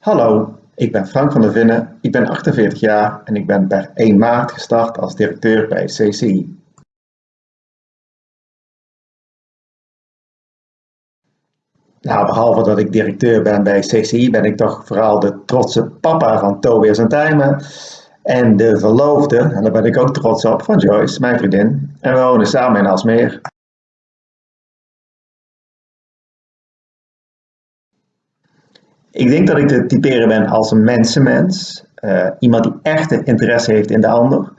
Hallo, ik ben Frank van der Vinnen, ik ben 48 jaar en ik ben per 1 maart gestart als directeur bij CCI. Nou, behalve dat ik directeur ben bij CCI, ben ik toch vooral de trotse papa van Tobias en. En de verloofde, en daar ben ik ook trots op, van Joyce, mijn vriendin. En we wonen samen in Alsmeer. Ik denk dat ik te typeren ben als een mensenmens. Uh, iemand die echt interesse heeft in de ander.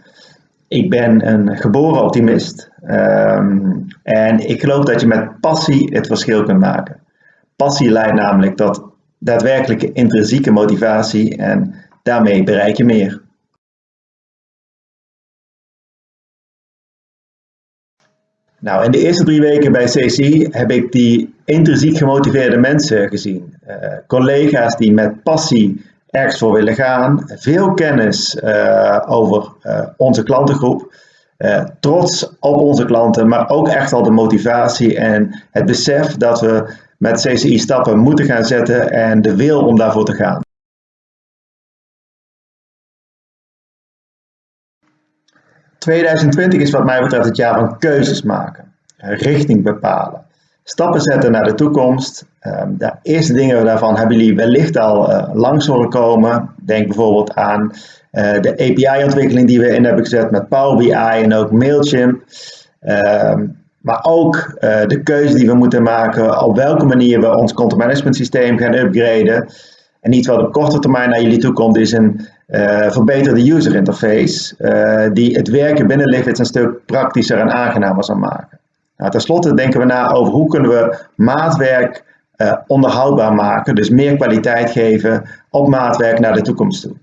Ik ben een geboren optimist. Um, en ik geloof dat je met passie het verschil kunt maken. Passie leidt namelijk tot daadwerkelijke intrinsieke motivatie en daarmee bereik je meer. Nou, in de eerste drie weken bij CC heb ik die intrinsiek gemotiveerde mensen gezien. Uh, collega's die met passie ergens voor willen gaan, veel kennis uh, over uh, onze klantengroep, trots op onze klanten, maar ook echt al de motivatie en het besef dat we met CCI stappen moeten gaan zetten en de wil om daarvoor te gaan. 2020 is wat mij betreft het jaar van keuzes maken, richting bepalen, stappen zetten naar de toekomst. Ehm, de eerste dingen daarvan hebben jullie wellicht al uh, langs horen komen. Denk bijvoorbeeld aan uh, de API-ontwikkeling die we in hebben gezet met Power BI en ook Mailchimp. Ehm, maar ook de keuze die we moeten maken op welke manier we ons content management systeem gaan upgraden. En iets wat op korte termijn naar jullie toe komt is een uh, verbeterde user interface uh, die het werken binnen Live een stuk praktischer en aangenamer zal maken. Nou, ten slotte denken we na over hoe kunnen we maatwerk uh, onderhoudbaar maken, dus meer kwaliteit geven op maatwerk naar de toekomst toe.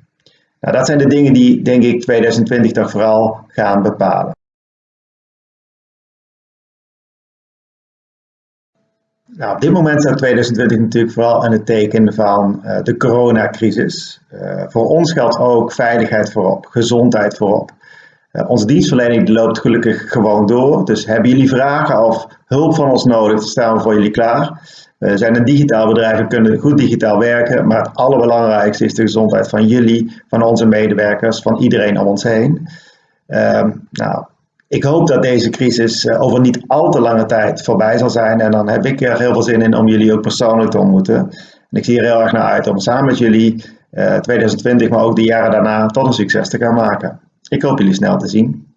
Nou, dat zijn de dingen die denk ik 2020 toch vooral gaan bepalen. Nou, op dit moment staat 2020 natuurlijk vooral in het teken van uh, de coronacrisis. Uh, voor ons geldt ook veiligheid voorop, gezondheid voorop. Uh, onze dienstverlening loopt gelukkig gewoon door. Dus hebben jullie vragen of hulp van ons nodig, staan we voor jullie klaar. We zijn een digitaal bedrijf, we kunnen goed digitaal werken, maar het allerbelangrijkste is de gezondheid van jullie, van onze medewerkers, van iedereen om ons heen. Ehm, nou, ik hoop dat deze crisis eh, over niet al te lange tijd voorbij zal zijn. En dan heb ik er heel veel zin in om jullie ook persoonlijk te ontmoeten. En ik zie er heel erg naar uit om samen met jullie 2020, eh, maar ook de jaren daarna tot een succes te gaan maken. Ik hoop jullie snel te zien.